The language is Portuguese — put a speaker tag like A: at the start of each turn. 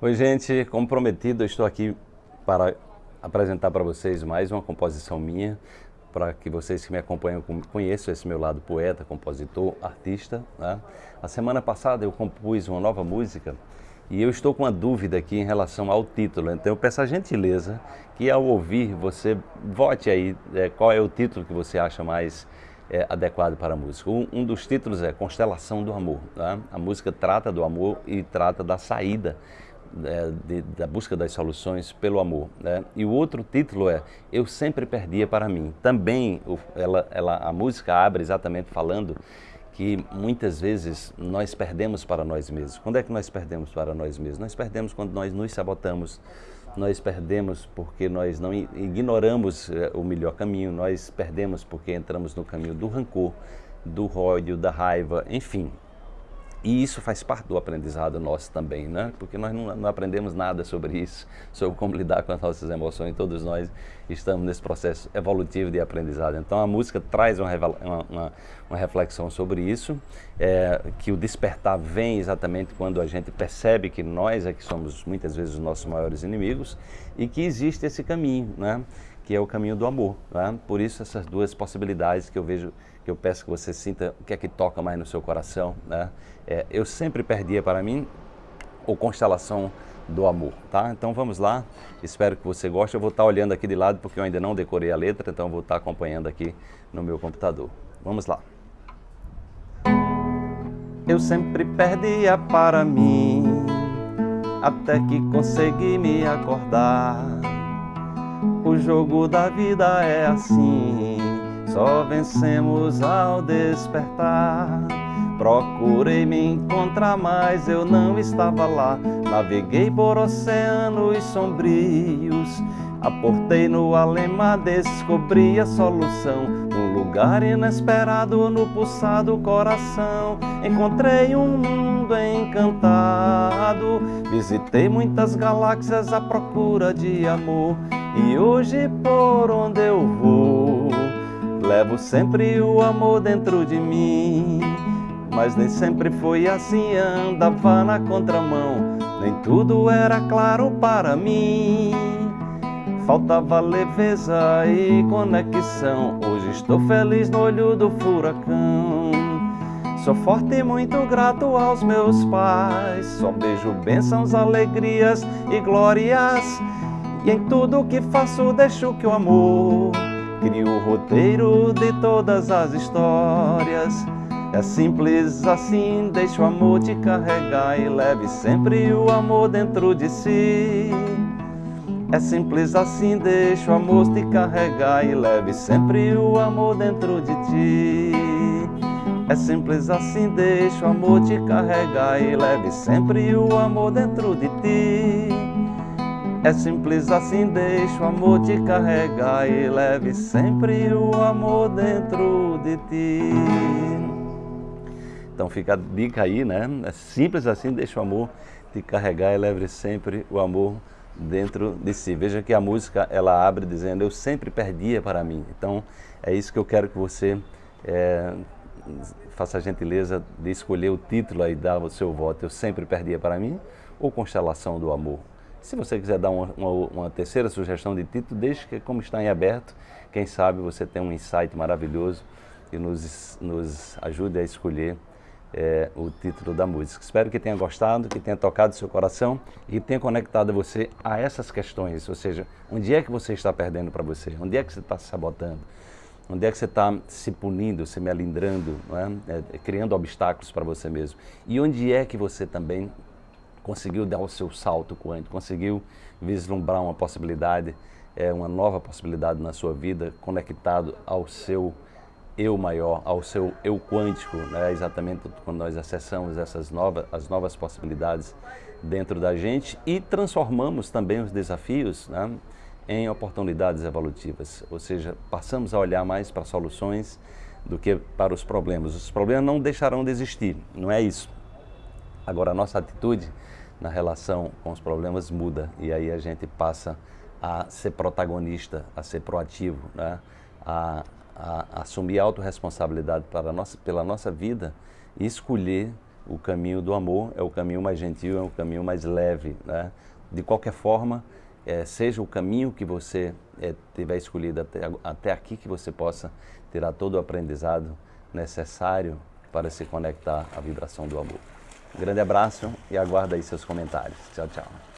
A: Oi, gente, como prometido, eu estou aqui para apresentar para vocês mais uma composição minha, para que vocês que me acompanham conheçam esse meu lado poeta, compositor, artista. Né? A semana passada eu compus uma nova música e eu estou com uma dúvida aqui em relação ao título, então eu peço a gentileza que ao ouvir você vote aí é, qual é o título que você acha mais é, adequado para a música. Um, um, dos títulos é Constelação do Amor. Né? A música trata do amor e trata da saída é, de, da busca das soluções pelo amor. Né? E o outro título é Eu Sempre Perdia para Mim. Também o, ela, ela, a música abre exatamente falando que muitas vezes nós perdemos para nós mesmos. Quando é que nós perdemos para nós mesmos? Nós perdemos quando nós nos sabotamos, nós perdemos porque nós não ignoramos é, o melhor caminho, nós perdemos porque entramos no caminho do rancor, do ódio, da raiva, enfim, e isso faz parte do aprendizado nosso também, né? Porque nós não, não, aprendemos nada sobre isso, sobre como lidar com as nossas emoções. Todos nós estamos nesse processo evolutivo de aprendizado. Então a música traz uma, uma, uma reflexão sobre isso, é, que o despertar vem exatamente quando a gente percebe que nós é que somos muitas vezes os nossos maiores inimigos e que existe esse caminho, né? Que é o caminho do amor. Né? Por isso essas duas possibilidades que eu vejo que eu peço que você sinta o que é que toca mais no seu coração. Né? É, eu sempre perdia para mim ou Constelação do Amor, tá? Então vamos lá, espero que você goste. Eu vou estar olhando aqui de lado porque eu ainda não decorei a letra, então vou estar acompanhando aqui no meu computador. Vamos lá. Eu sempre perdia para mim, até que consegui me acordar. Jogo da vida é assim só vencemos ao despertar. Procurei me encontrar, mas eu não estava lá. Naveguei por oceanos sombrios. Aportei no alema, descobri a solução. Um lugar inesperado no pulsado coração. Encontrei um mundo encantado. Visitei muitas galáxias à procura de amor. E hoje por onde eu vou Levo sempre o amor dentro de mim. Mas nem sempre foi assim, andava na contramão. Nem tudo era claro para mim. Faltava leveza e conexão. Hoje estou feliz no olho do furacão. Sou forte e muito grato aos meus pais. Só beijo bênçãos, alegrias e glórias E em tudo que faço deixo que o amor Cria o roteiro de todas as histórias. É simples assim, deixa o amor te carregar E leve sempre o amor dentro de si. É simples assim, deixa o amor te carregar E leve sempre o amor dentro de ti. É simples assim, deixa o amor te carregar e leve sempre o amor dentro de ti. É simples assim, deixa o amor te carregar e leve sempre o amor dentro de ti. Então fica a dica aí, né? É simples assim, deixa o amor te carregar e leve sempre o amor dentro de si. Veja que a música ela abre dizendo eu sempre perdia para mim. Então é isso que eu quero que você é, faça a gentileza de escolher o título aí, dar o seu voto. Eu sempre perdia para mim ou Constelação do Amor. Se você quiser dar uma, uma, uma, terceira sugestão de título, deixe que como está em aberto, quem sabe você tem um insight maravilhoso e nos, nos ajude a escolher é, o título da música. Espero que tenha gostado, que tenha tocado seu coração e tenha conectado você a essas questões, ou seja, onde é que você está perdendo para você, onde é que você está se sabotando, onde é que você está se punindo, se melindrando, é? É, criando obstáculos para você mesmo e onde é que você também conseguiu dar o seu salto quântico, conseguiu vislumbrar uma possibilidade, é, uma nova possibilidade na sua vida, conectado ao seu eu maior, ao seu eu quântico, né? exatamente quando nós acessamos essas novas, as novas possibilidades dentro da gente e transformamos também os desafios né? em oportunidades evolutivas, ou seja, passamos a olhar mais para soluções do que para os problemas. Os problemas não deixarão de existir, não é isso. Agora, a nossa atitude na relação com os problemas muda e aí a gente passa a ser protagonista, a ser proativo, né? a, a, a assumir autorresponsabilidade para nossa, pela nossa vida e escolher o caminho do amor é o caminho mais gentil, é o caminho mais leve. Né? De qualquer forma, é, seja o caminho que você é, tiver escolhido até, até aqui, que você possa tirar todo o aprendizado necessário para se conectar à vibração do amor. Grande abraço e aguardo aí seus comentários. Tchau, tchau.